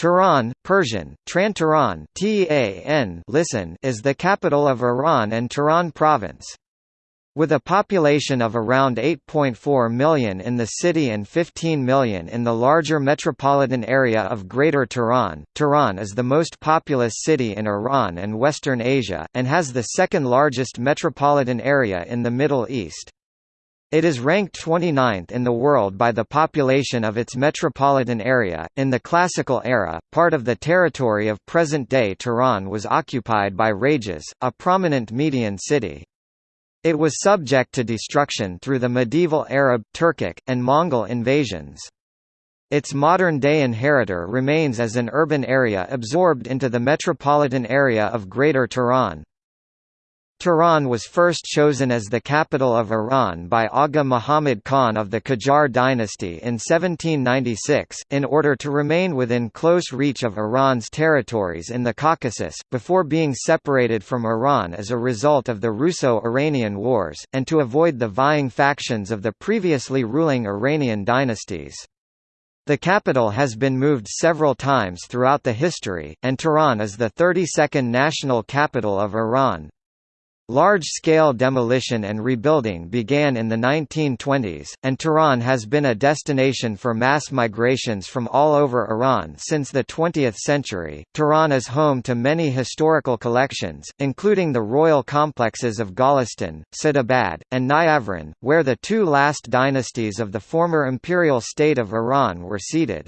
Tehran, Persian, Tran Tehran listen is the capital of Iran and Tehran province. With a population of around 8.4 million in the city and 15 million in the larger metropolitan area of Greater Tehran, Tehran is the most populous city in Iran and Western Asia, and has the second largest metropolitan area in the Middle East. It is ranked 29th in the world by the population of its metropolitan area. In the Classical era, part of the territory of present-day Tehran was occupied by Rages, a prominent Median city. It was subject to destruction through the medieval Arab, Turkic, and Mongol invasions. Its modern-day inheritor remains as an urban area absorbed into the metropolitan area of Greater Tehran. Tehran was first chosen as the capital of Iran by Aga Muhammad Khan of the Qajar dynasty in 1796, in order to remain within close reach of Iran's territories in the Caucasus, before being separated from Iran as a result of the Russo-Iranian Wars, and to avoid the vying factions of the previously ruling Iranian dynasties. The capital has been moved several times throughout the history, and Tehran is the 32nd national capital of Iran. Large-scale demolition and rebuilding began in the 1920s, and Tehran has been a destination for mass migrations from all over Iran since the 20th century. Tehran is home to many historical collections, including the royal complexes of Golestan, Sadabad, and Niavaran, where the two last dynasties of the former imperial state of Iran were seated.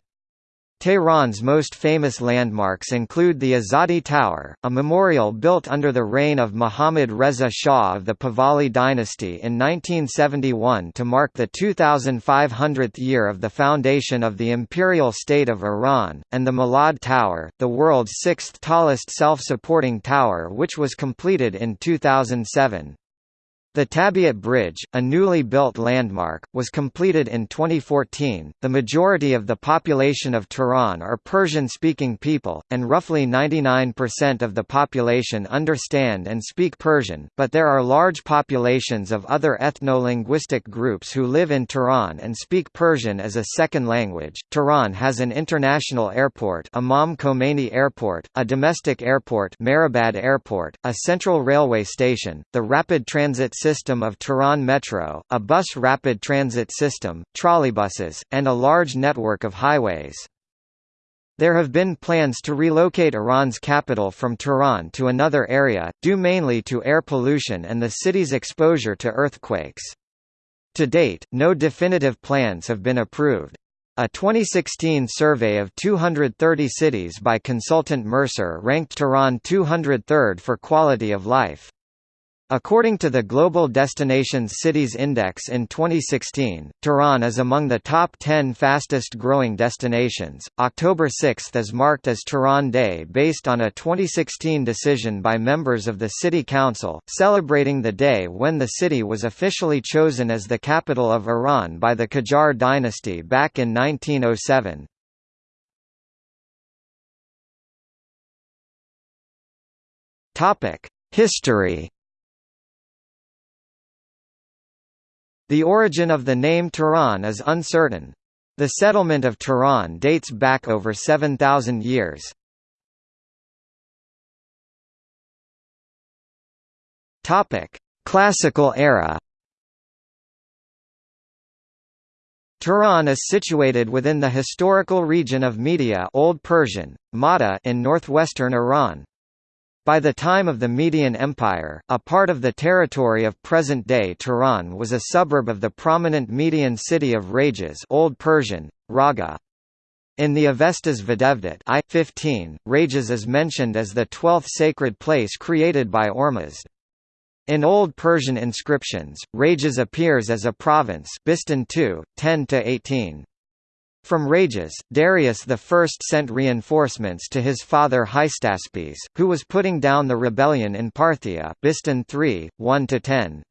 Tehran's most famous landmarks include the Azadi Tower, a memorial built under the reign of Mohammad Reza Shah of the Pahlavi dynasty in 1971 to mark the 2500th year of the foundation of the imperial state of Iran, and the Milad Tower, the world's sixth tallest self-supporting tower which was completed in 2007. The Tabiat Bridge, a newly built landmark, was completed in 2014. The majority of the population of Tehran are Persian-speaking people, and roughly 99% of the population understand and speak Persian, but there are large populations of other ethno-linguistic groups who live in Tehran and speak Persian as a second language. Tehran has an international airport, Imam Khomeini Airport, a domestic airport, Mehrabad Airport, a central railway station, the rapid transit system of Tehran Metro, a bus rapid transit system, trolleybuses, and a large network of highways. There have been plans to relocate Iran's capital from Tehran to another area, due mainly to air pollution and the city's exposure to earthquakes. To date, no definitive plans have been approved. A 2016 survey of 230 cities by consultant Mercer ranked Tehran 203rd for quality of life. According to the Global Destinations Cities Index in 2016, Tehran is among the top 10 fastest growing destinations. October 6 is marked as Tehran Day based on a 2016 decision by members of the City Council, celebrating the day when the city was officially chosen as the capital of Iran by the Qajar dynasty back in 1907. Topic: History The origin of the name Tehran is uncertain. The settlement of Tehran dates back over 7,000 years. Classical era. Tehran is situated within the historical region of Media Old Persian, Mada in northwestern Iran. By the time of the Median Empire, a part of the territory of present-day Tehran was a suburb of the prominent Median city of Rages Old Persian, Raga. In the Avestas Videvdat I 15, Rages is mentioned as the twelfth sacred place created by Ormuzd. In Old Persian inscriptions, Rages appears as a province Bistan II, 10–18. From Rages, Darius I sent reinforcements to his father Hystaspes, who was putting down the rebellion in Parthia Bistan 3, 1–10.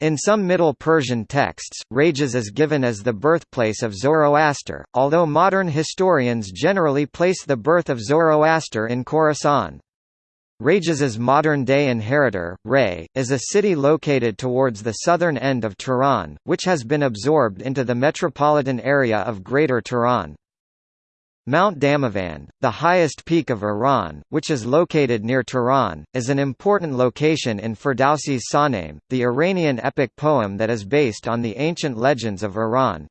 In some Middle Persian texts, Rages is given as the birthplace of Zoroaster, although modern historians generally place the birth of Zoroaster in Khorasan. Rages's modern-day inheritor, Ray, is a city located towards the southern end of Tehran, which has been absorbed into the metropolitan area of Greater Tehran. Mount Damavand, the highest peak of Iran, which is located near Tehran, is an important location in Ferdowsi's Shahnameh, the Iranian epic poem that is based on the ancient legends of Iran.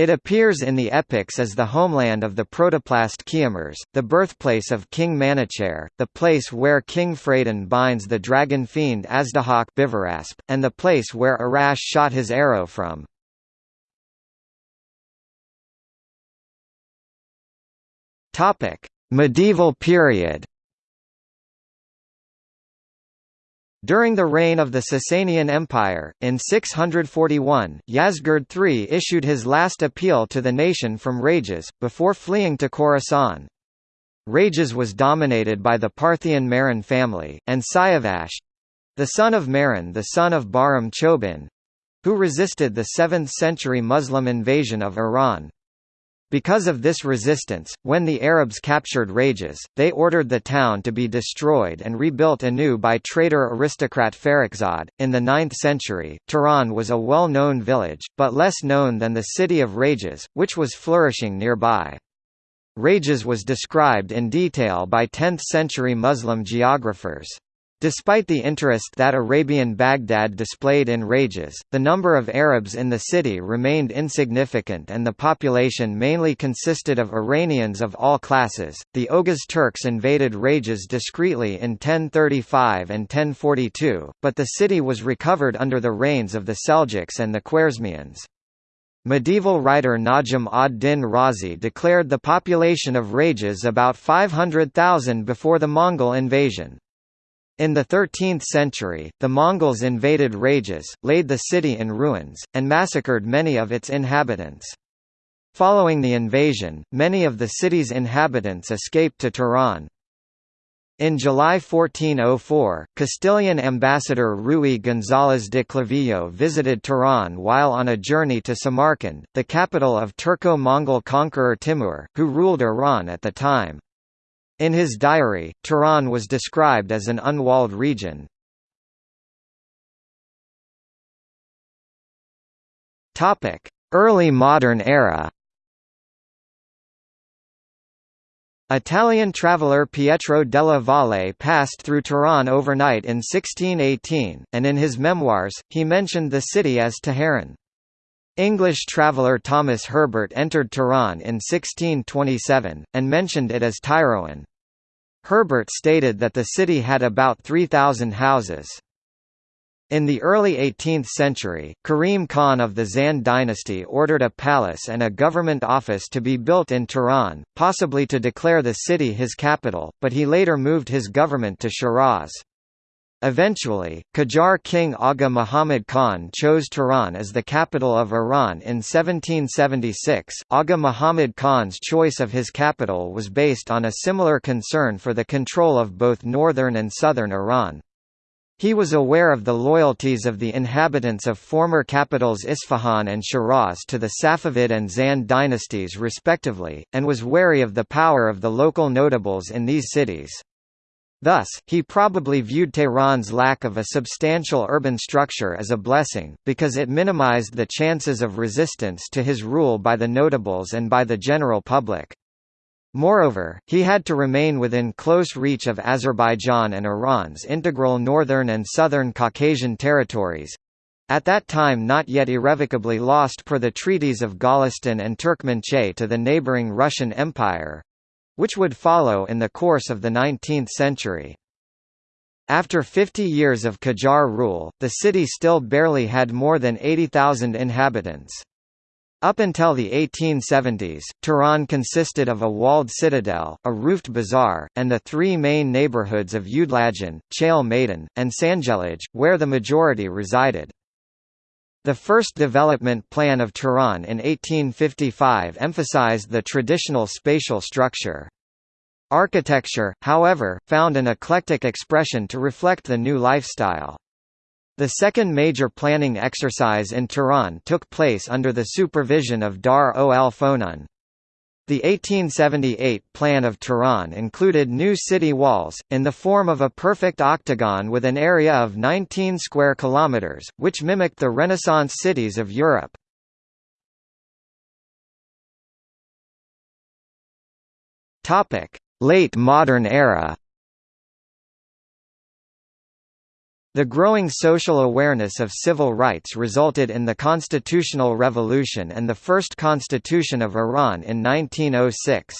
It appears in the epics as the homeland of the protoplast Kiumars, the birthplace of King Manuchehr, the place where King Phradan binds the dragon fiend Azdahak Bivarasp, and the place where Arash shot his arrow from. Medieval period. During the reign of the Sasanian Empire, in 641, Yazdegerd III issued his last appeal to the nation from Rages, before fleeing to Khorasan. Rages was dominated by the Parthian Mihran family, and Siavash—the son of Mihran the son of Bahram Chobin—who resisted the 7th-century Muslim invasion of Iran. Because of this resistance, when the Arabs captured Rages, they ordered the town to be destroyed and rebuilt anew by trader aristocrat Farrukhzad. In the 9th century, Tehran was a well known village, but less known than the city of Rages, which was flourishing nearby. Rages was described in detail by 10th century Muslim geographers. Despite the interest that Arabian Baghdad displayed in Rages, the number of Arabs in the city remained insignificant and the population mainly consisted of Iranians of all classes. The Oghuz Turks invaded Rages discreetly in 1035 and 1042, but the city was recovered under the reigns of the Seljuks and the Khwarezmians. Medieval writer Najm ad-Din Razi declared the population of Rages about 500,000 before the Mongol invasion. In the 13th century, the Mongols invaded Rages, laid the city in ruins, and massacred many of its inhabitants. Following the invasion, many of the city's inhabitants escaped to Tehran. In July 1404, Castilian ambassador Ruy González de Clavijo visited Tehran while on a journey to Samarkand, the capital of Turco-Mongol conqueror Timur, who ruled Iran at the time. In his diary, Tehran was described as an unwalled region. Early modern era Italian traveller Pietro della Valle passed through Tehran overnight in 1618, and in his memoirs, he mentioned the city as Teheran. English traveller Thomas Herbert entered Tehran in 1627, and mentioned it as Tyroan. Herbert stated that the city had about 3,000 houses. In the early 18th century, Karim Khan of the Zand dynasty ordered a palace and a government office to be built in Tehran, possibly to declare the city his capital, but he later moved his government to Shiraz. Eventually, Qajar king Aga Muhammad Khan chose Tehran as the capital of Iran in 1776. Aga Muhammad Khan's choice of his capital was based on a similar concern for the control of both northern and southern Iran. He was aware of the loyalties of the inhabitants of former capitals Isfahan and Shiraz to the Safavid and Zand dynasties respectively, and was wary of the power of the local notables in these cities. Thus, he probably viewed Tehran's lack of a substantial urban structure as a blessing, because it minimized the chances of resistance to his rule by the notables and by the general public. Moreover, he had to remain within close reach of Azerbaijan and Iran's integral northern and southern Caucasian territories—at that time not yet irrevocably lost per the treaties of Golistan and Turkmenchay to the neighboring Russian Empire, which would follow in the course of the 19th century. After 50 years of Qajar rule, the city still barely had more than 80,000 inhabitants. Up until the 1870s, Tehran consisted of a walled citadel, a roofed bazaar, and the three main neighborhoods of Udlajan, Chale Maidan, and Sanjelij, where the majority resided. The first development plan of Tehran in 1855 emphasized the traditional spatial structure. Architecture, however, found an eclectic expression to reflect the new lifestyle. The second major planning exercise in Tehran took place under the supervision of Dar ol Fonun. The 1878 plan of Tehran included new city walls, in the form of a perfect octagon with an area of 19 square kilometers, which mimicked the Renaissance cities of Europe. Late modern era The growing social awareness of civil rights resulted in the Constitutional Revolution and the first constitution of Iran in 1906.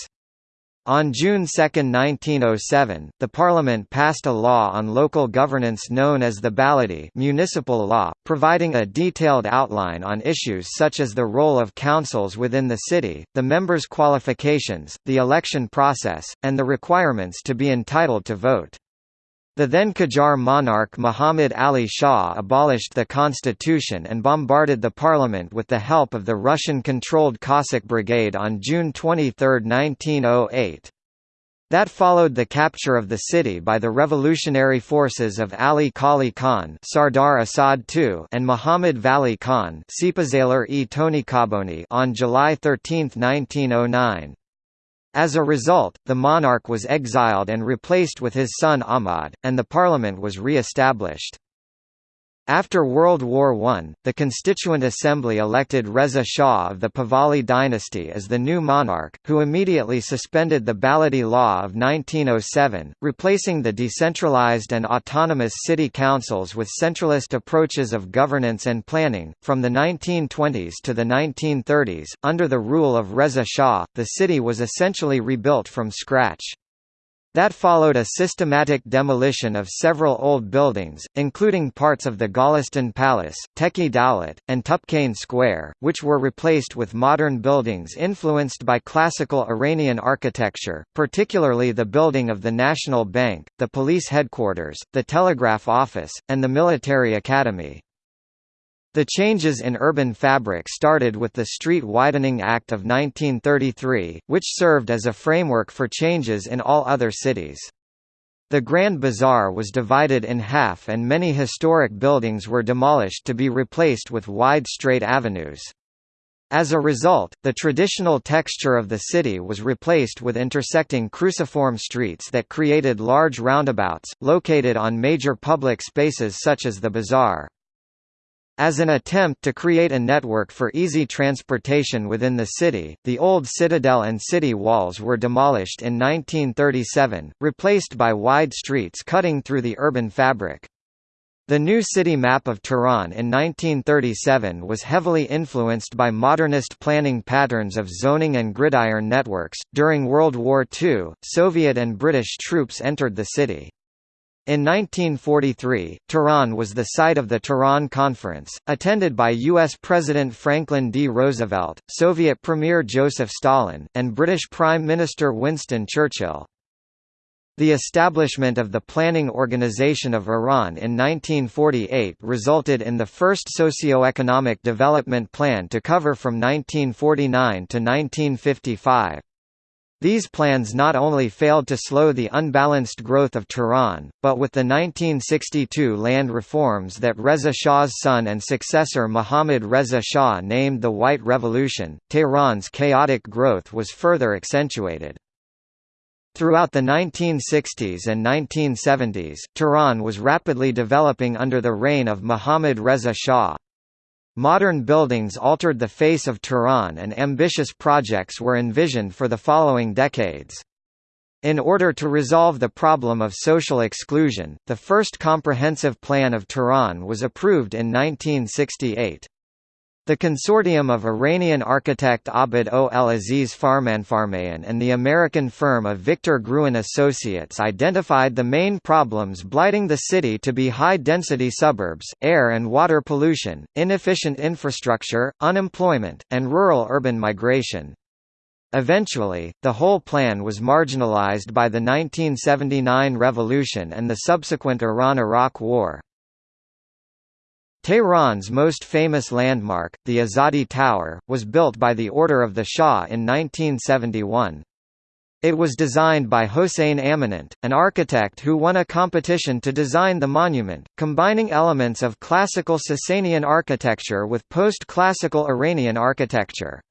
On June 2, 1907, the parliament passed a law on local governance known as the Baladi municipal law, providing a detailed outline on issues such as the role of councils within the city, the members' qualifications, the election process, and the requirements to be entitled to vote. The then Qajar monarch Muhammad Ali Shah abolished the constitution and bombarded the parliament with the help of the Russian-controlled Cossack Brigade on June 23, 1908. That followed the capture of the city by the revolutionary forces of Ali Qoli Khan Sardar Asad II and Muhammad Vali Khan on July 13, 1909. As a result, the monarch was exiled and replaced with his son Ahmad, and the parliament was re-established. After World War I, the Constituent Assembly elected Reza Shah of the Pahlavi dynasty as the new monarch, who immediately suspended the Baladi Law of 1907, replacing the decentralized and autonomous city councils with centralist approaches of governance and planning. From the 1920s to the 1930s, under the rule of Reza Shah, the city was essentially rebuilt from scratch. That followed a systematic demolition of several old buildings, including parts of the Golestan Palace, Teki Dowlat, and Tupkhaneh Square, which were replaced with modern buildings influenced by classical Iranian architecture, particularly the building of the National Bank, the police headquarters, the telegraph office, and the military academy. The changes in urban fabric started with the Street Widening Act of 1933, which served as a framework for changes in all other cities. The Grand Bazaar was divided in half and many historic buildings were demolished to be replaced with wide straight avenues. As a result, the traditional texture of the city was replaced with intersecting cruciform streets that created large roundabouts, located on major public spaces such as the bazaar. As an attempt to create a network for easy transportation within the city, the old citadel and city walls were demolished in 1937, replaced by wide streets cutting through the urban fabric. The new city map of Tehran in 1937 was heavily influenced by modernist planning patterns of zoning and gridiron networks. During World War II, Soviet and British troops entered the city. In 1943, Tehran was the site of the Tehran Conference, attended by U.S. President Franklin D. Roosevelt, Soviet Premier Joseph Stalin, and British Prime Minister Winston Churchill. The establishment of the Planning Organization of Iran in 1948 resulted in the first socio-economic development plan to cover from 1949 to 1955. These plans not only failed to slow the unbalanced growth of Tehran, but with the 1962 land reforms that Reza Shah's son and successor Mohammad Reza Shah named the White Revolution, Tehran's chaotic growth was further accentuated. Throughout the 1960s and 1970s, Tehran was rapidly developing under the reign of Mohammad Reza Shah. Modern buildings altered the face of Tehran and ambitious projects were envisioned for the following decades. In order to resolve the problem of social exclusion, the first comprehensive plan of Tehran was approved in 1968. The consortium of Iranian architect Abd o-el-Aziz Farmanfarmaian and the American firm of Victor Gruen Associates identified the main problems blighting the city to be high-density suburbs, air and water pollution, inefficient infrastructure, unemployment, and rural-urban migration. Eventually, the whole plan was marginalized by the 1979 revolution and the subsequent Iran–Iraq War. Tehran's most famous landmark, the Azadi Tower, was built by the order of the Shah in 1971. It was designed by Hossein Amanat, an architect who won a competition to design the monument, combining elements of classical Sasanian architecture with post-classical Iranian architecture.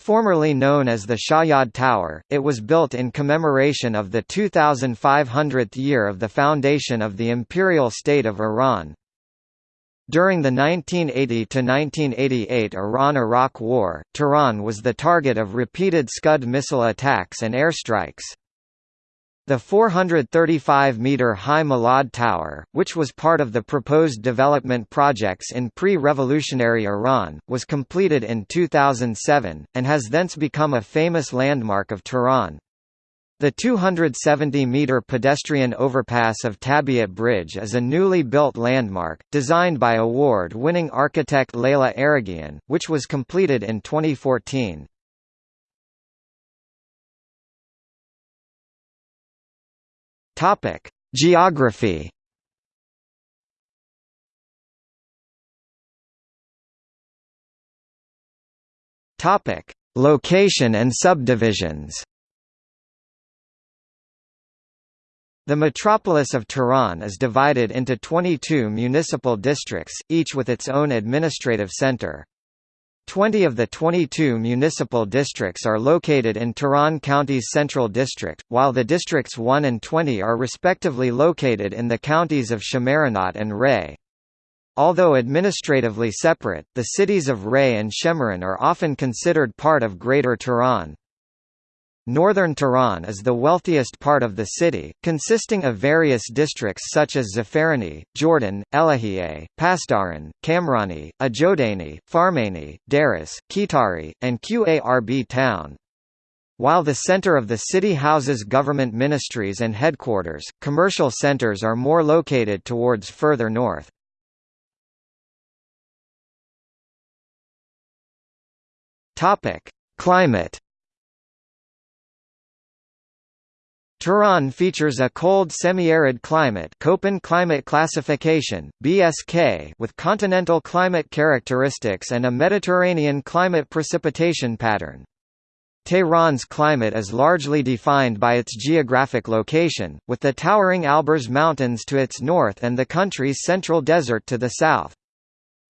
Formerly known as the Shayad Tower, it was built in commemoration of the 2500th year of the foundation of the Imperial State of Iran. During the 1980–1988 Iran–Iraq War, Tehran was the target of repeated Scud missile attacks and airstrikes. The 435-metre high Milad Tower, which was part of the proposed development projects in pre-revolutionary Iran, was completed in 2007, and has thence become a famous landmark of Tehran. The 270-metre pedestrian overpass of Tabiat Bridge is a newly built landmark, designed by award-winning architect Leila Araghian, which was completed in 2014. Geography Location and subdivisions The metropolis of Tehran is divided into 22 municipal districts, each with its own administrative center. Twenty of the 22 municipal districts are located in Tehran County's Central District, while the districts 1 and 20 are respectively located in the counties of Shemiranat and Ray. Although administratively separate, the cities of Ray and Shemiran are often considered part of Greater Tehran. Northern Tehran is the wealthiest part of the city, consisting of various districts such as Zafarani, Jordan, Elahiye, Pasdaran, Kamrani, Ajodani, Farmani, Daris, Kitari, and Qarb town. While the center of the city houses government ministries and headquarters, commercial centers are more located towards further north. Climate Tehran features a cold semi-arid climate Köppen climate classification, BSK with continental climate characteristics and a Mediterranean climate precipitation pattern. Tehran's climate is largely defined by its geographic location, with the towering Alborz Mountains to its north and the country's central desert to the south.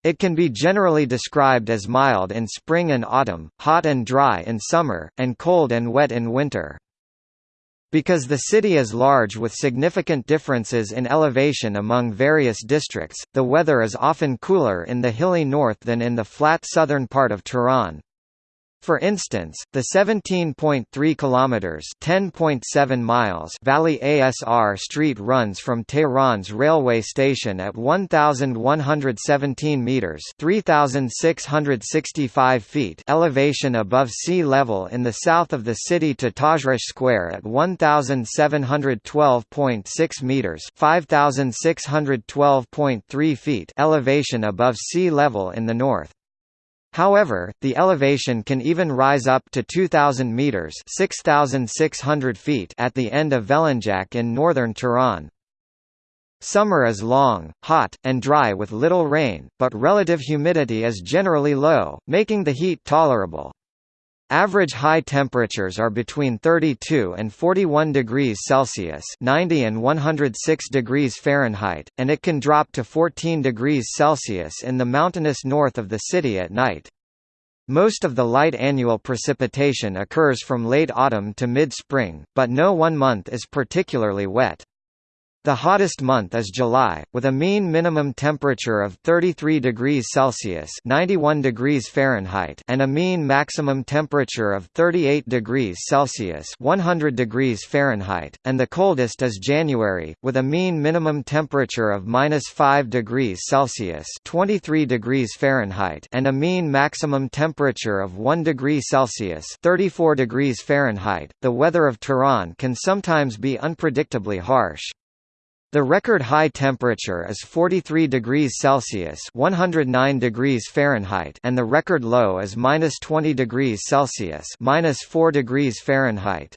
It can be generally described as mild in spring and autumn, hot and dry in summer, and cold and wet in winter. Because the city is large with significant differences in elevation among various districts, the weather is often cooler in the hilly north than in the flat southern part of Tehran. For instance, the 17.3 kilometers (10.7 miles) Valiasr Street runs from Tehran's railway station at 1117 meters (3665 feet) elevation above sea level in the south of the city to Tajrish Square at 1712.6 meters (5612.3 feet) elevation above sea level in the north. However, the elevation can even rise up to 2,000 metres 6,600 feet at the end of Velenjak in northern Tehran. Summer is long, hot, and dry with little rain, but relative humidity is generally low, making the heat tolerable. Average high temperatures are between 32 and 41 degrees Celsius 90 and 106 degrees Fahrenheit, and it can drop to 14 degrees Celsius in the mountainous north of the city at night. Most of the light annual precipitation occurs from late autumn to mid-spring, but no one month is particularly wet. The hottest month is July, with a mean minimum temperature of 33 degrees Celsius (91 degrees Fahrenheit) and a mean maximum temperature of 38 degrees Celsius (100 degrees Fahrenheit), and the coldest is January, with a mean minimum temperature of -5 degrees Celsius (23 degrees Fahrenheit) and a mean maximum temperature of 1 degree Celsius (34 degrees Fahrenheit). The weather of Tehran can sometimes be unpredictably harsh. The record high temperature is 43 degrees Celsius (109 degrees Fahrenheit) and the record low is -20 degrees Celsius (-4 degrees Fahrenheit).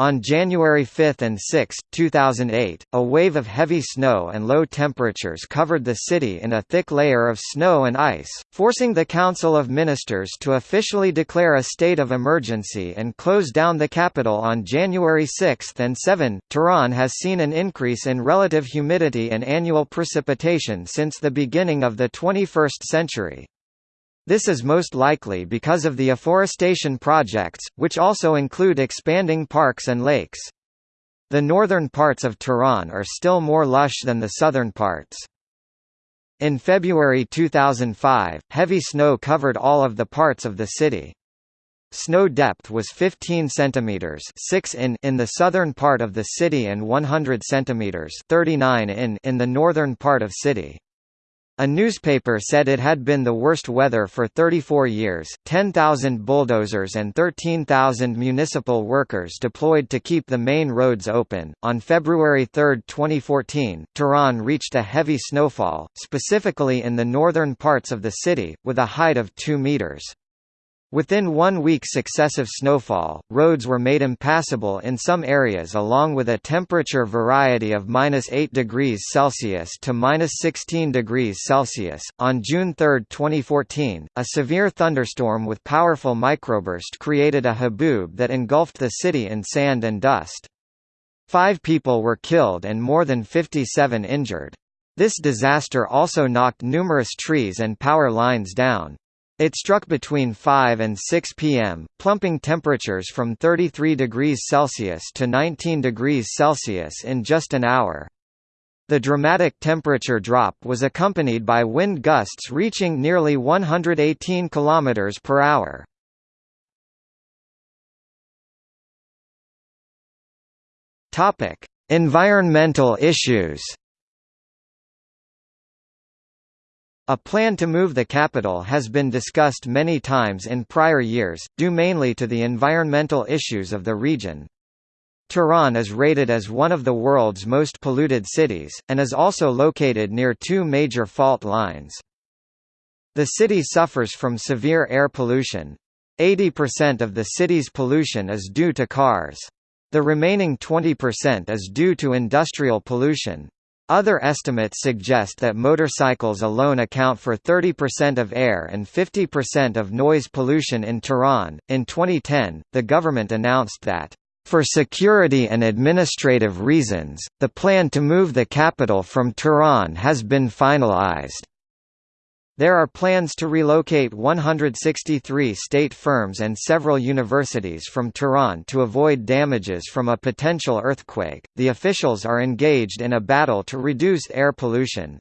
On January 5 and 6, 2008, a wave of heavy snow and low temperatures covered the city in a thick layer of snow and ice, forcing the Council of Ministers to officially declare a state of emergency and close down the capital on January 6 and 7. Tehran has seen an increase in relative humidity and annual precipitation since the beginning of the 21st century. This is most likely because of the afforestation projects, which also include expanding parks and lakes. The northern parts of Tehran are still more lush than the southern parts. In February 2005, heavy snow covered all of the parts of the city. Snow depth was 15 centimeters, 6 in in the southern part of the city and 100 centimeters, 39 in in the northern part of city. A newspaper said it had been the worst weather for 34 years. 10,000 bulldozers and 13,000 municipal workers deployed to keep the main roads open. On February 3, 2014, Tehran reached a heavy snowfall, specifically in the northern parts of the city, with a height of 2 meters. Within one week successive snowfall, roads were made impassable in some areas along with a temperature variety of -8 degrees Celsius to -16 degrees Celsius. On June 3, 2014, a severe thunderstorm with powerful microburst created a haboob that engulfed the city in sand and dust. Five people were killed and more than 57 injured. This disaster also knocked numerous trees and power lines down. It struck between 5 and 6 pm, plumping temperatures from 33 degrees Celsius to 19 degrees Celsius in just an hour. The dramatic temperature drop was accompanied by wind gusts reaching nearly 118 km per hour. Environmental issues A plan to move the capital has been discussed many times in prior years, due mainly to the environmental issues of the region. Tehran is rated as one of the world's most polluted cities, and is also located near two major fault lines. The city suffers from severe air pollution. 80% of the city's pollution is due to cars. The remaining 20% is due to industrial pollution. Other estimates suggest that motorcycles alone account for 30% of air and 50% of noise pollution in Tehran. In 2010, the government announced that, for security and administrative reasons, the plan to move the capital from Tehran has been finalized. There are plans to relocate 163 state firms and several universities from Tehran to avoid damages from a potential earthquake. The officials are engaged in a battle to reduce air pollution.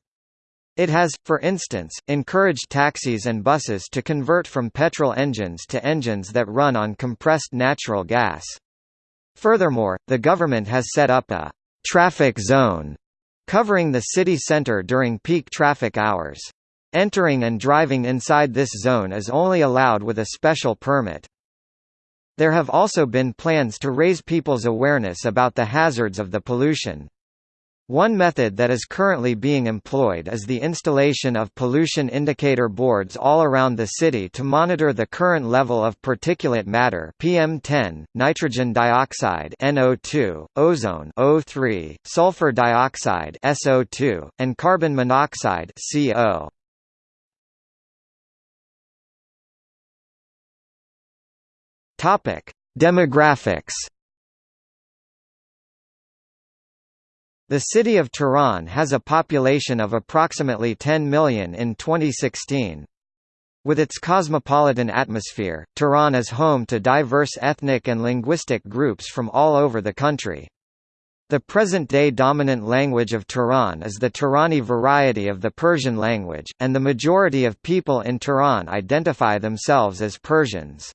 It has, for instance, encouraged taxis and buses to convert from petrol engines to engines that run on compressed natural gas. Furthermore, the government has set up a traffic zone covering the city center during peak traffic hours. Entering and driving inside this zone is only allowed with a special permit. There have also been plans to raise people's awareness about the hazards of the pollution. One method that is currently being employed is the installation of pollution indicator boards all around the city to monitor the current level of particulate matter PM10, nitrogen dioxide NO2, ozone O3, sulfur dioxide SO2, and carbon monoxide CO. Topic: Demographics. The city of Tehran has a population of approximately 10 million in 2016. With its cosmopolitan atmosphere, Tehran is home to diverse ethnic and linguistic groups from all over the country. The present-day dominant language of Tehran is the Tehrani variety of the Persian language, and the majority of people in Tehran identify themselves as Persians.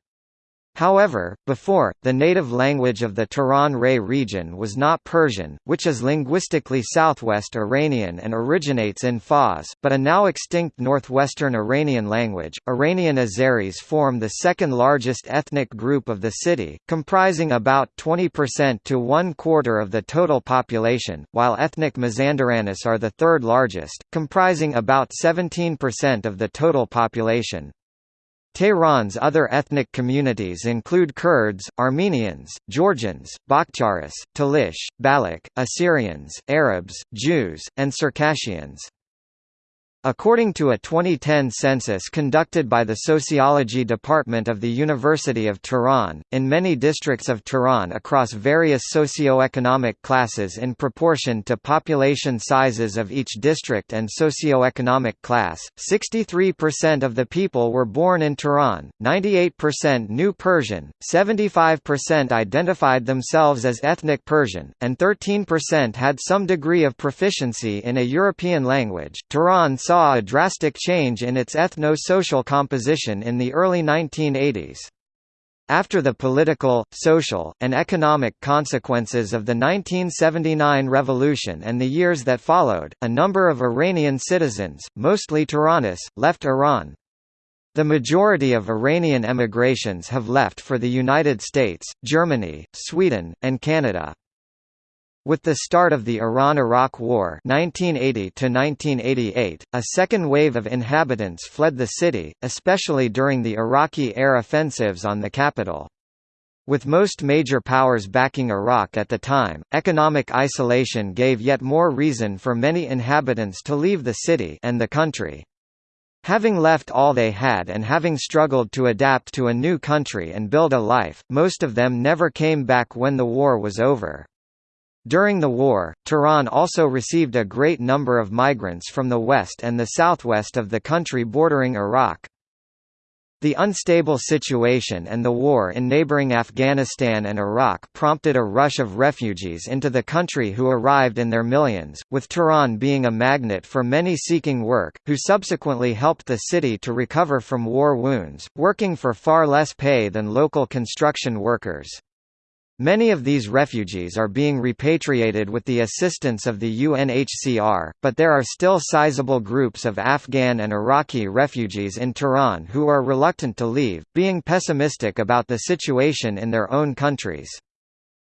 However, before, the native language of the Tehran-Ray region was not Persian, which is linguistically Southwest Iranian and originates in Fars, but a now extinct Northwestern Iranian language. Iranian Azeris form the second largest ethnic group of the city, comprising about 20% to one quarter of the total population, while ethnic Mazandaranis are the third largest, comprising about 17% of the total population. Tehran's other ethnic communities include Kurds, Armenians, Georgians, Bakhtiaris, Talish, Baloch, Assyrians, Arabs, Jews, and Circassians. According to a 2010 census conducted by the Sociology Department of the University of Tehran, in many districts of Tehran across various socio-economic classes in proportion to population sizes of each district and socio-economic class, 63% of the people were born in Tehran, 98% knew Persian, 75% identified themselves as ethnic Persian, and 13% had some degree of proficiency in a European language. Tehran saw a drastic change in its ethno-social composition in the early 1980s. After the political, social, and economic consequences of the 1979 revolution and the years that followed, a number of Iranian citizens, mostly Tehranis, left Iran. The majority of Iranian emigrations have left for the United States, Germany, Sweden, and Canada. With the start of the Iran–Iraq War 1980 a second wave of inhabitants fled the city, especially during the Iraqi air offensives on the capital. With most major powers backing Iraq at the time, economic isolation gave yet more reason for many inhabitants to leave the city and the country. Having left all they had and having struggled to adapt to a new country and build a life, most of them never came back when the war was over. During the war, Tehran also received a great number of migrants from the west and the southwest of the country bordering Iraq. The unstable situation and the war in neighboring Afghanistan and Iraq prompted a rush of refugees into the country who arrived in their millions, with Tehran being a magnet for many seeking work, who subsequently helped the city to recover from war wounds, working for far less pay than local construction workers. Many of these refugees are being repatriated with the assistance of the UNHCR, but there are still sizable groups of Afghan and Iraqi refugees in Tehran who are reluctant to leave, being pessimistic about the situation in their own countries.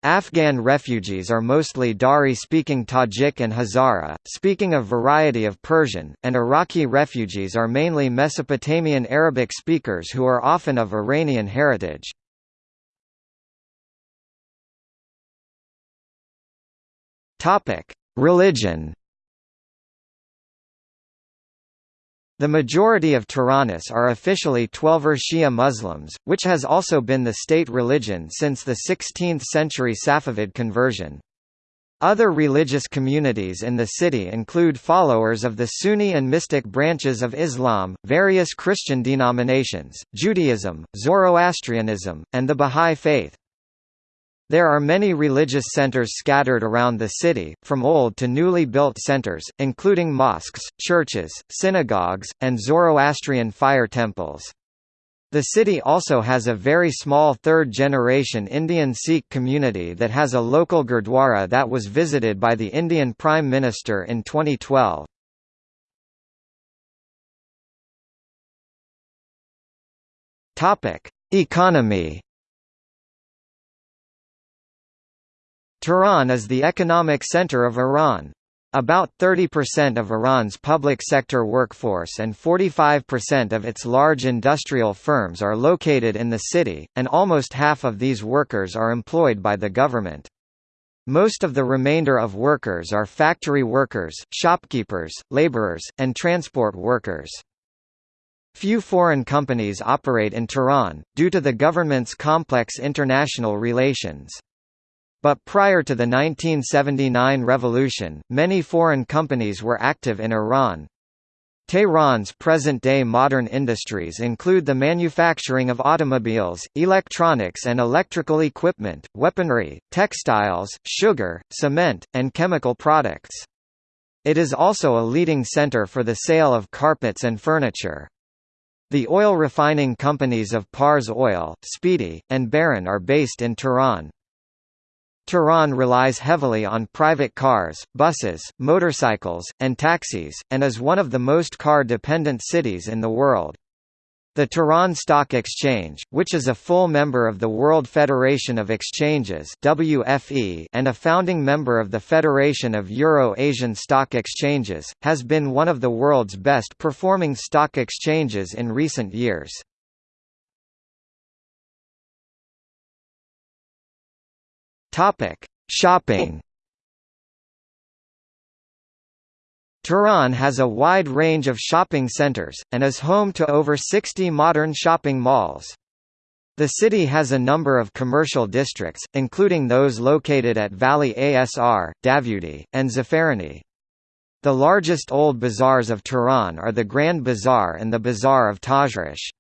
Afghan refugees are mostly Dari-speaking Tajik and Hazara, speaking a variety of Persian, and Iraqi refugees are mainly Mesopotamian Arabic speakers who are often of Iranian heritage. Topic: Religion. The majority of Tehranis are officially Twelver Shia Muslims, which has also been the state religion since the 16th-century Safavid conversion. Other religious communities in the city include followers of the Sunni and mystic branches of Islam, various Christian denominations, Judaism, Zoroastrianism, and the Bahá'í Faith. There are many religious centers scattered around the city, from old to newly built centers, including mosques, churches, synagogues, and Zoroastrian fire temples. The city also has a very small third-generation Indian Sikh community that has a local gurdwara that was visited by the Indian Prime Minister in 2012. Economy Tehran is the economic center of Iran. About 30% of Iran's public sector workforce and 45% of its large industrial firms are located in the city, and almost half of these workers are employed by the government. Most of the remainder of workers are factory workers, shopkeepers, laborers, and transport workers. Few foreign companies operate in Tehran, due to the government's complex international relations. But prior to the 1979 revolution, many foreign companies were active in Iran. Tehran's present-day modern industries include the manufacturing of automobiles, electronics and electrical equipment, weaponry, textiles, sugar, cement, and chemical products. It is also a leading center for the sale of carpets and furniture. The oil refining companies of Pars Oil, Speedy, and Behran are based in Tehran. Tehran relies heavily on private cars, buses, motorcycles, and taxis, and is one of the most car-dependent cities in the world. The Tehran Stock Exchange, which is a full member of the World Federation of Exchanges WFE and a founding member of the Federation of Euro-Asian Stock Exchanges, has been one of the world's best performing stock exchanges in recent years. Topic: Shopping. Tehran has a wide range of shopping centers, and is home to over 60 modern shopping malls. The city has a number of commercial districts, including those located at Valiasr, Davudi, and Zafarani. The largest old bazaars of Tehran are the Grand Bazaar and the Bazaar of Tajrish.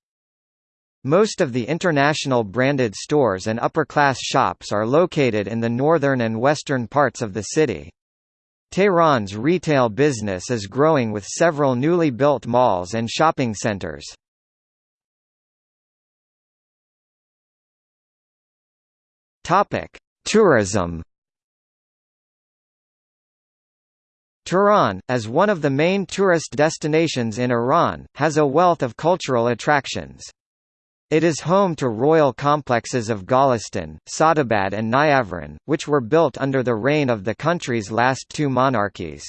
Most of the international branded stores and upper-class shops are located in the northern and western parts of the city. Tehran's retail business is growing with several newly built malls and shopping centers. Tourism Tehran, as one of the main tourist destinations in Iran, has a wealth of cultural attractions. It is home to royal complexes of Golestan, Sadabad and Niavaran, which were built under the reign of the country's last two monarchies.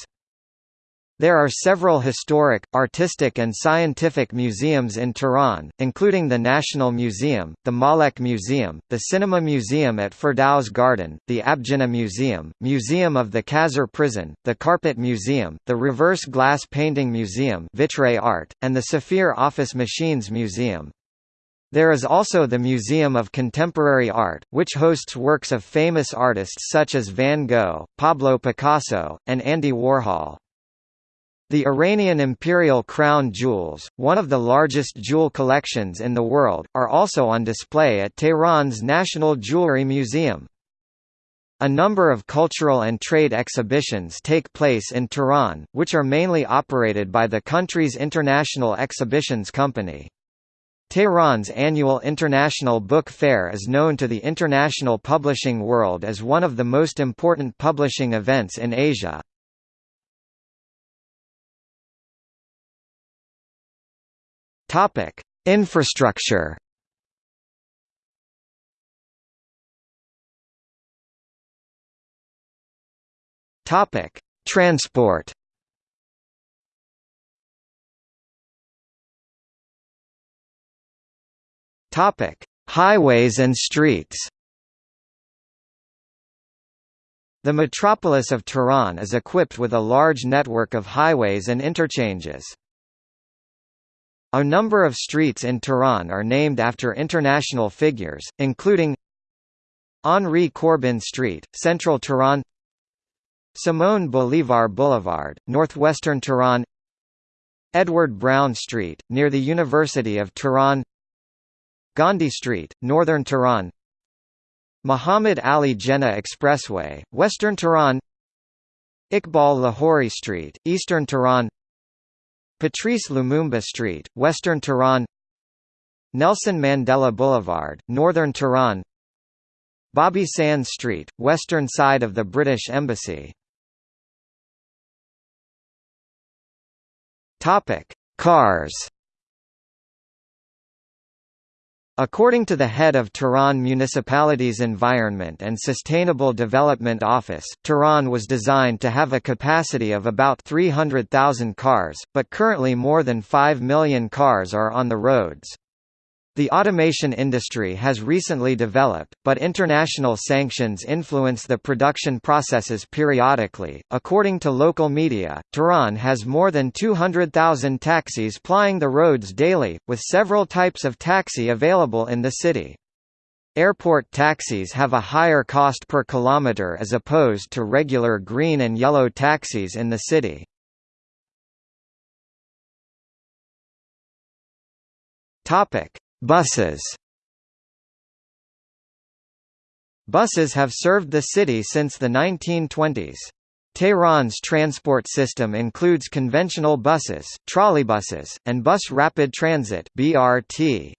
There are several historic, artistic and scientific museums in Tehran, including the National Museum, the Malek Museum, the Cinema Museum at Ferdows Garden, the Abgineh Museum, Museum of the Khazar Prison, the Carpet Museum, the Reverse Glass Painting Museum Vitre Art, and the Saphir Office Machines Museum. There is also the Museum of Contemporary Art, which hosts works of famous artists such as Van Gogh, Pablo Picasso, and Andy Warhol. The Iranian imperial crown jewels, one of the largest jewel collections in the world, are also on display at Tehran's National Jewelry Museum. A number of cultural and trade exhibitions take place in Tehran, which are mainly operated by the country's International Exhibitions Company. Tehran's annual International Book Fair is known to the international publishing world as one of the most important publishing events in Asia. Topic: Infrastructure. Topic: Transport. Topic: Highways and streets. The metropolis of Tehran is equipped with a large network of highways and interchanges. A number of streets in Tehran are named after international figures, including Henri Corbin Street, Central Tehran Simon Bolivar Boulevard, northwestern Tehran Edward Browne Street, near the University of Tehran Gandhi Street, northern Tehran. Muhammad Ali Jinnah Expressway, western Tehran. Iqbal Lahori Street, eastern Tehran. Patrice Lumumba Street, Western Tehran. Nelson Mandela Boulevard, Northern Tehran. Bobby Sands Street, western side of the British Embassy. Cars According to the head of Tehran Municipality's Environment and Sustainable Development Office, Tehran was designed to have a capacity of about 300,000 cars, but currently more than 5 million cars are on the roads. The automation industry has recently developed, but international sanctions influence the production processes periodically. According to local media, Tehran has more than 200,000 taxis plying the roads daily, with several types of taxi available in the city. Airport taxis have a higher cost per kilometer as opposed to regular green and yellow taxis in the city. Topic: Buses Buses have served the city since the 1920s. Tehran's transport system includes conventional buses, trolleybuses, and bus rapid transit (BRT).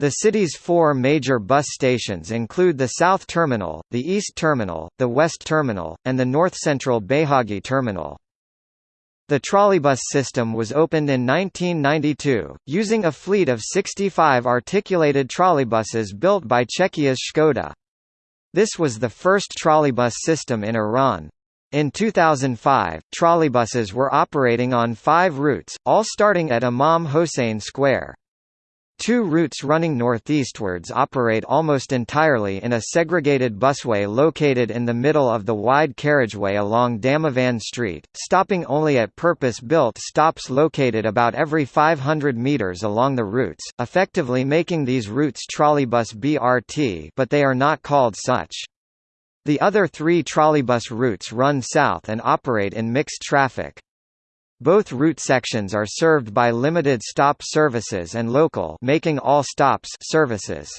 The city's four major bus stations include the South Terminal, the East Terminal, the West Terminal, and the North Central Beyhaghi Terminal. The trolleybus system was opened in 1992, using a fleet of 65 articulated trolleybuses built by Czechia's Škoda. This was the first trolleybus system in Iran. In 2005, trolleybuses were operating on five routes, all starting at Imam Hossein Square. Two routes running northeastwards operate almost entirely in a segregated busway located in the middle of the wide carriageway along Damavand Street, stopping only at purpose-built stops located about every 500 meters along the routes, effectively making these routes trolleybus BRT but they are not called such. The other three trolleybus routes run south and operate in mixed traffic. Both route sections are served by limited stop services and local making all stops services.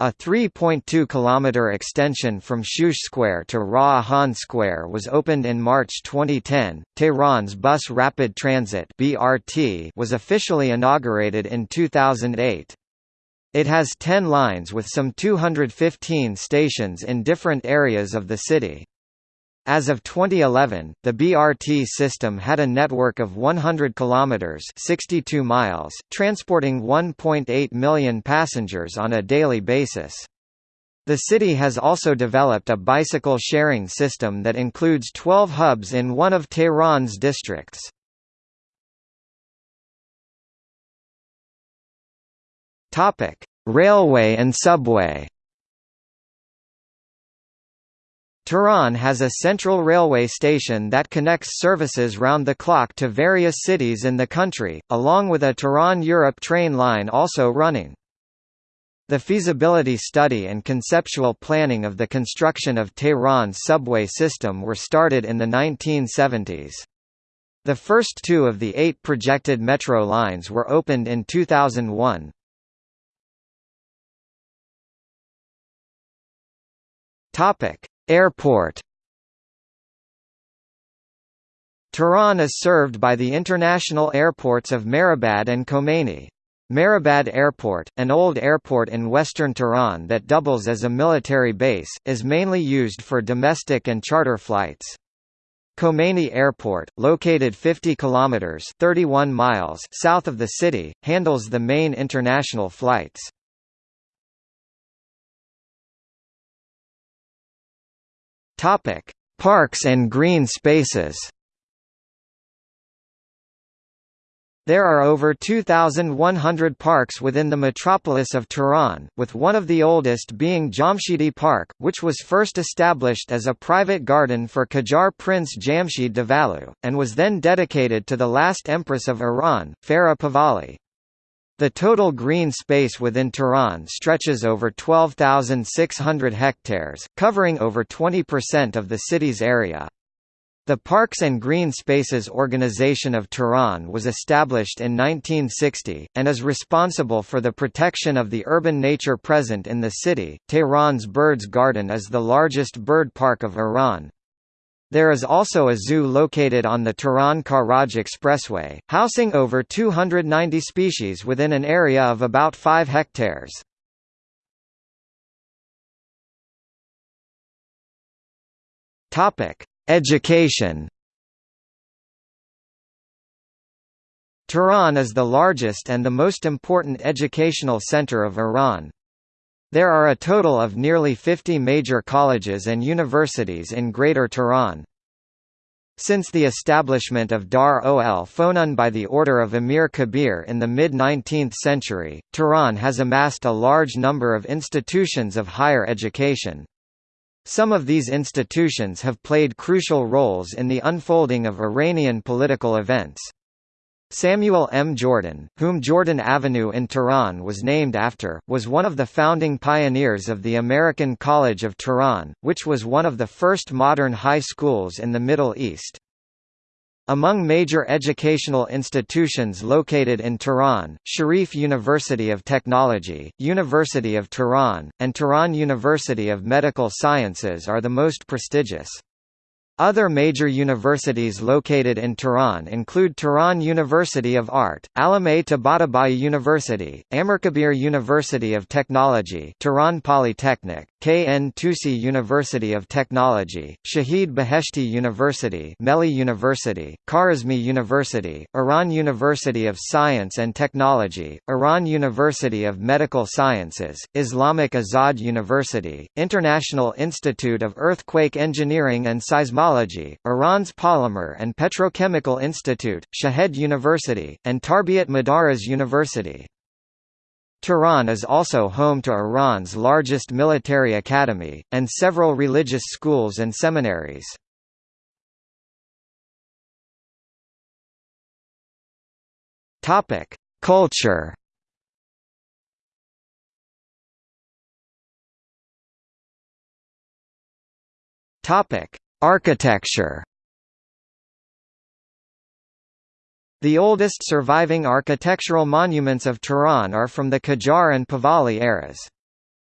A 3.2 km extension from Shush Square to Rah Ahan Square was opened in March 2010. Tehran's Bus Rapid Transit (BRT) was officially inaugurated in 2008. It has 10 lines with some 215 stations in different areas of the city. As of 2011, the BRT system had a network of 100 kilometers (62 miles), transporting 1.8 million passengers on a daily basis. The city has also developed a bicycle sharing system that includes 12 hubs in one of Tehran's districts. Topic: Railway and subway. Tehran has a central railway station that connects services round the clock to various cities in the country, along with a Tehran-Europe train line also running. The feasibility study and conceptual planning of the construction of Tehran's subway system were started in the 1970s. The first two of the eight projected metro lines were opened in 2001. Topic: Airport Tehran is served by the international airports of Mehrabad and Khomeini. Mehrabad Airport, an old airport in western Tehran that doubles as a military base, is mainly used for domestic and charter flights. Khomeini Airport, located 50 kilometers (31 miles) south of the city, handles the main international flights. Topic: Parks and green spaces. There are over 2,100 parks within the metropolis of Tehran, with one of the oldest being Jamshidi Park, which was first established as a private garden for Qajar Prince Jamshid Davallu, and was then dedicated to the last empress of Iran, Farah Pahlavi. The total green space within Tehran stretches over 12,600 hectares, covering over 20% of the city's area. The Parks and Green Spaces Organization of Tehran was established in 1960, and is responsible for the protection of the urban nature present in the city. Tehran's Birds Garden is the largest bird park of Iran. There is also a zoo located on the Tehran-Karaj Expressway, housing over 290 species within an area of about 5 hectares. Education Tehran is the largest and the most important educational center of Iran. There are a total of nearly 50 major colleges and universities in Greater Tehran. Since the establishment of Dar ol Fonun by the order of Emir Kabir in the mid-19th century, Tehran has amassed a large number of institutions of higher education. Some of these institutions have played crucial roles in the unfolding of Iranian political events. Samuel M. Jordan, whom Jordan Avenue in Tehran was named after, was one of the founding pioneers of the American College of Tehran, which was one of the first modern high schools in the Middle East. Among major educational institutions located in Tehran, Sharif University of Technology, University of Tehran, and Tehran University of Medical Sciences are the most prestigious. Other major universities located in Tehran include Tehran University of Art, Allameh Tabatabai University, Amirkabir University of Technology Tehran Polytechnic, KN Tusi University of Technology, Shahid Beheshti University Melli University, Khwarizmi University, Iran University of Science and Technology, Iran University of Medical Sciences, Islamic Azad University, International Institute of Earthquake Engineering and Seismology Iran's Polymer and Petrochemical Institute, Shahed University, and Tarbiat Modares University. Tehran is also home to Iran's largest military academy, and several religious schools and seminaries. Culture Architecture The oldest surviving architectural monuments of Tehran are from the Qajar and Pahlavi eras.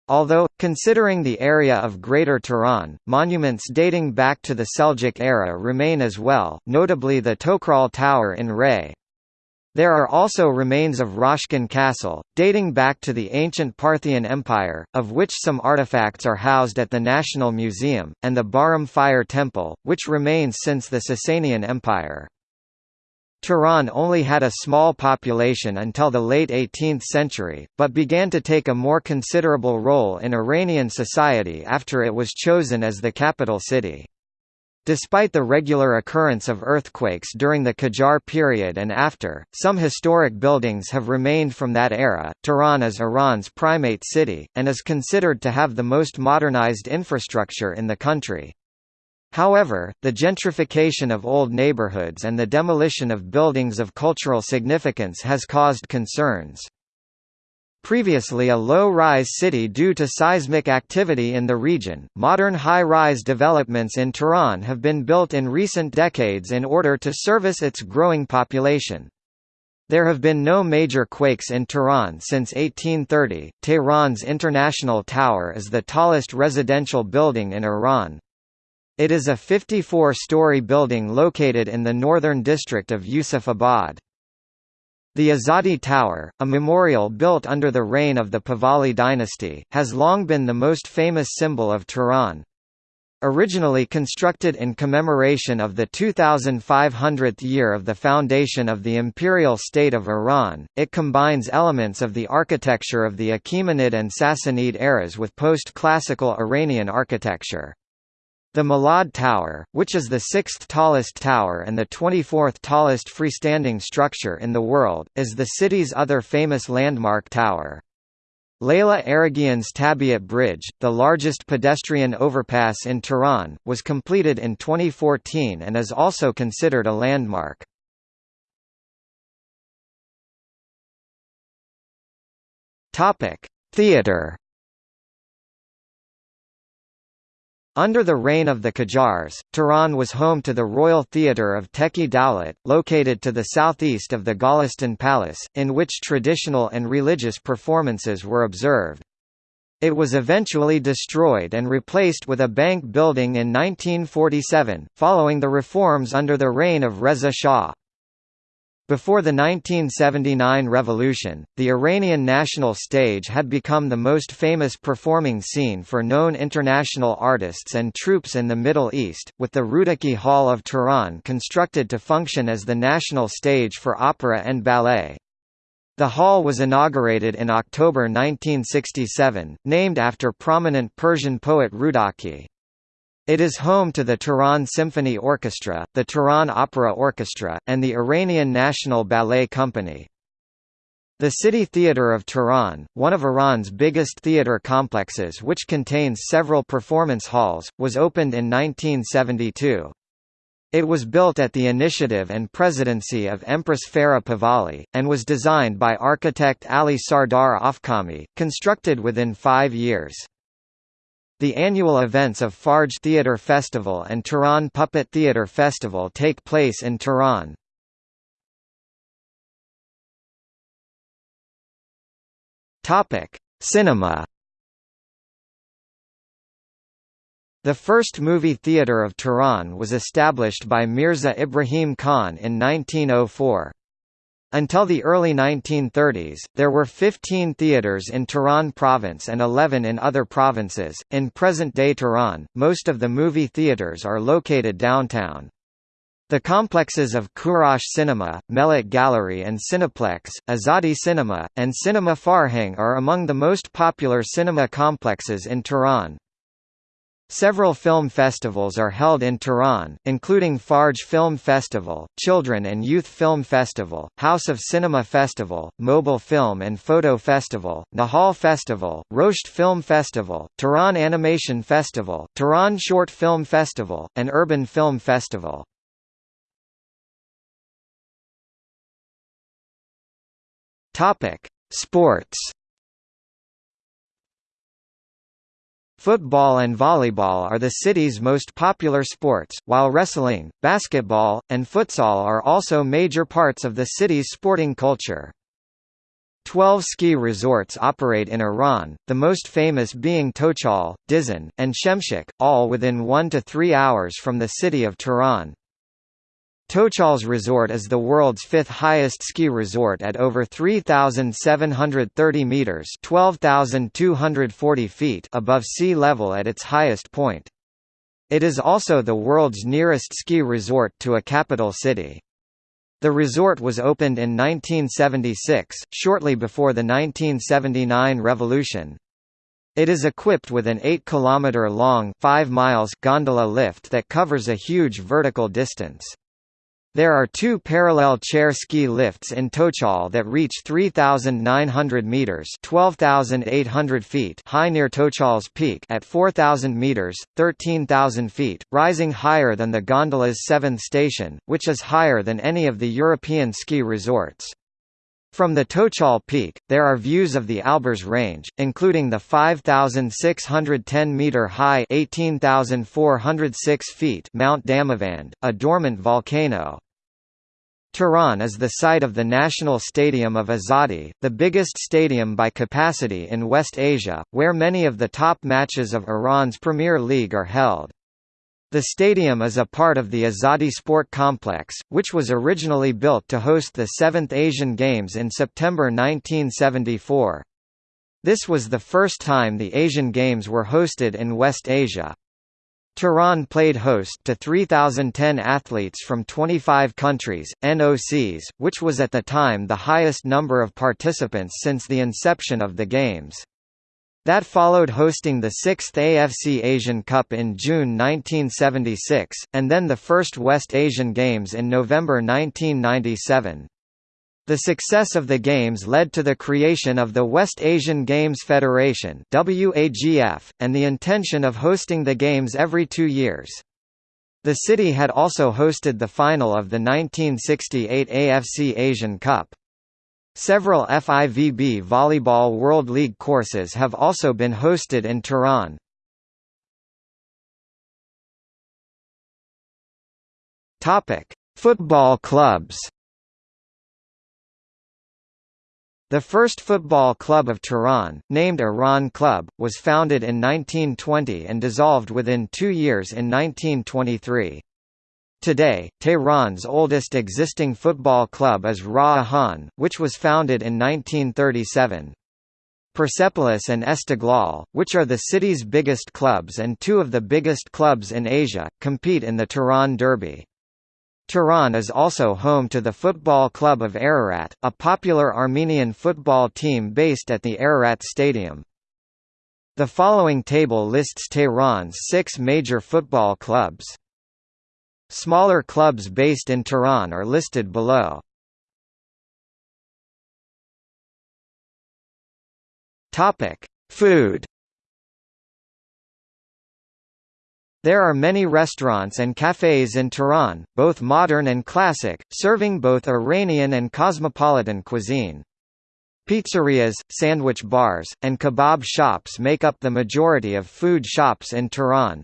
Although, considering the area of Greater Tehran, monuments dating back to the Seljuk era remain as well, notably the Toghrol Tower in Ray. There are also remains of Rashkan Castle, dating back to the ancient Parthian Empire, of which some artifacts are housed at the National Museum, and the Bahram Fire Temple, which remains since the Sasanian Empire. Tehran only had a small population until the late 18th century, but began to take a more considerable role in Iranian society after it was chosen as the capital city. Despite the regular occurrence of earthquakes during the Qajar period and after, some historic buildings have remained from that era. Tehran is Iran's primate city, and is considered to have the most modernized infrastructure in the country. However, the gentrification of old neighborhoods and the demolition of buildings of cultural significance has caused concerns. Previously a low-rise city due to seismic activity in the region, modern high-rise developments in Tehran have been built in recent decades in order to service its growing population. There have been no major quakes in Tehran since 1830. Tehran's International Tower is the tallest residential building in Iran, it is a 54-story building located in the northern district of Yusufabad. The Azadi Tower, a memorial built under the reign of the Pahlavi dynasty, has long been the most famous symbol of Tehran. Originally constructed in commemoration of the 2500th year of the foundation of the Imperial State of Iran, it combines elements of the architecture of the Achaemenid and Sassanid eras with post-classical Iranian architecture. The Milad Tower, which is the sixth tallest tower and the 24th tallest freestanding structure in the world, is the city's other famous landmark tower. Leyla Araghian's Tabiat Bridge, the largest pedestrian overpass in Tehran, was completed in 2014 and is also considered a landmark. Theatre Under the reign of the Qajars, Tehran was home to the Royal Theatre of Tekyeh Dowlat, located to the southeast of the Golestan Palace, in which traditional and religious performances were observed. It was eventually destroyed and replaced with a bank building in 1947, following the reforms under the reign of Reza Shah. Before the 1979 revolution, the Iranian national stage had become the most famous performing scene for known international artists and troupes in the Middle East, with the Rudaki Hall of Tehran constructed to function as the national stage for opera and ballet. The hall was inaugurated in October 1967, named after prominent Persian poet Rudaki. It is home to the Tehran Symphony Orchestra, the Tehran Opera Orchestra, and the Iranian National Ballet Company. The City Theatre of Tehran, one of Iran's biggest theatre complexes which contains several performance halls, was opened in 1972. It was built at the initiative and presidency of Empress Farah Pahlavi, and was designed by architect Ali Sardar Afkhami, constructed within five years. The annual events of Fajr Theatre Festival and Tehran Puppet Theatre Festival take place in Tehran. Cinema. The first movie theatre of Tehran was established by Mirza Ibrahim Khan in 1904. Until the early 1930s, there were 15 theaters in Tehran province and 11 in other provinces. In present-day Tehran, most of the movie theaters are located downtown. The complexes of Kourosh Cinema, Mellat Gallery and Cineplex, Azadi Cinema, and Cinema Farhang are among the most popular cinema complexes in Tehran. Several film festivals are held in Tehran, including Fajr Film Festival, Children and Youth Film Festival, House of Cinema Festival, Mobile Film and Photo Festival, Nahal Festival, Roshd Film Festival, Tehran Animation Festival, Tehran Short Film Festival, and Urban Film Festival. Sports Football and volleyball are the city's most popular sports, while wrestling, basketball, and futsal are also major parts of the city's sporting culture. Twelve ski resorts operate in Iran, the most famous being Tochal, Dizin, and Shemshak, all within one to three hours from the city of Tehran. Tochal's resort is the world's fifth highest ski resort at over 3,730 metres 12,240 feet above sea level at its highest point. It is also the world's nearest ski resort to a capital city. The resort was opened in 1976, shortly before the 1979 revolution. It is equipped with an 8 km long 5 miles gondola lift that covers a huge vertical distance. There are two parallel chair ski lifts in Tochal that reach 3,900 meters (12,800 feet) high near Tochal's peak at 4,000 meters (13,000 feet), rising higher than the gondola's seventh station, which is higher than any of the European ski resorts. From the Tochal peak, there are views of the Alborz range, including the 5,610-metre-high feet Mount Damavand, a dormant volcano, Tehran is the site of the National Stadium of Azadi, the biggest stadium by capacity in West Asia, where many of the top matches of Iran's Premier League are held. The stadium is a part of the Azadi Sport Complex, which was originally built to host the 7th Asian Games in September 1974. This was the first time the Asian Games were hosted in West Asia. Tehran played host to 3,010 athletes from 25 countries, NOCs, which was at the time the highest number of participants since the inception of the Games. That followed hosting the 6th AFC Asian Cup in June 1976, and then the first West Asian Games in November 1997. The success of the Games led to the creation of the West Asian Games Federation WAGF, and the intention of hosting the Games every two years. The city had also hosted the final of the 1968 AFC Asian Cup. Several FIVB Volleyball World League courses have also been hosted in Tehran. Football clubs The first football club of Tehran, named Iran Club, was founded in 1920 and dissolved within two years in 1923. Today, Tehran's oldest existing football club is Rah Ahan, which was founded in 1937. Persepolis and Esteghlal, which are the city's biggest clubs and two of the biggest clubs in Asia, compete in the Tehran Derby. Tehran is also home to the football club of Ararat, a popular Armenian football team based at the Ararat Stadium. The following table lists Tehran's six major football clubs. Smaller clubs based in Tehran are listed below. Food There are many restaurants and cafes in Tehran, both modern and classic, serving both Iranian and cosmopolitan cuisine. Pizzerias, sandwich bars, and kebab shops make up the majority of food shops in Tehran.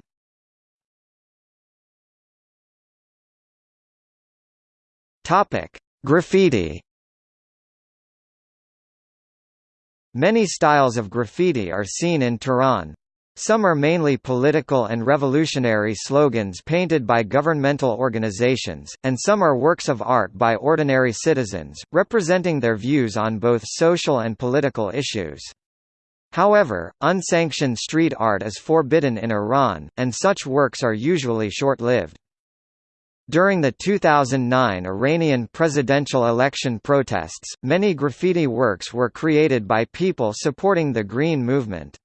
Graffiti Many styles of graffiti are seen in Tehran. Some are mainly political and revolutionary slogans painted by governmental organizations, and some are works of art by ordinary citizens, representing their views on both social and political issues. However, unsanctioned street art is forbidden in Iran, and such works are usually short-lived. During the 2009 Iranian presidential election protests, many graffiti works were created by people supporting the Green Movement.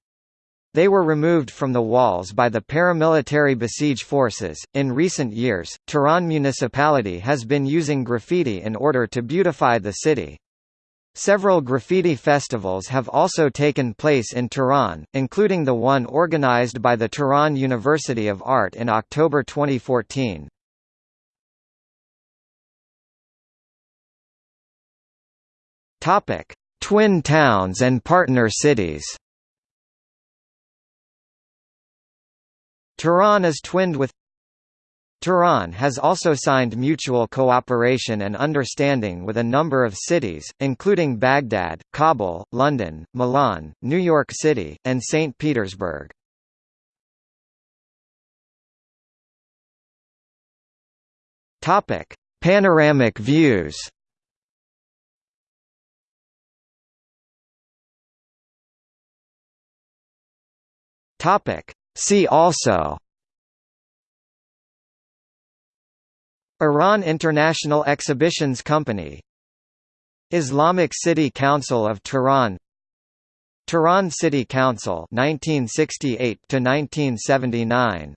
They were removed from the walls by the paramilitary Basij forces. In recent years, Tehran municipality has been using graffiti in order to beautify the city. Several graffiti festivals have also taken place in Tehran, including the one organized by the Tehran University of Art in October 2014. Topic: Twin towns and partner cities. Tehran is twinned with Tehran has also signed mutual cooperation and understanding with a number of cities, including Baghdad, Kabul, London, Milan, New York City, and St. Petersburg. Panoramic views See also Iran International Exhibitions Company Islamic City Council of Tehran Tehran City Council 1968 to 1979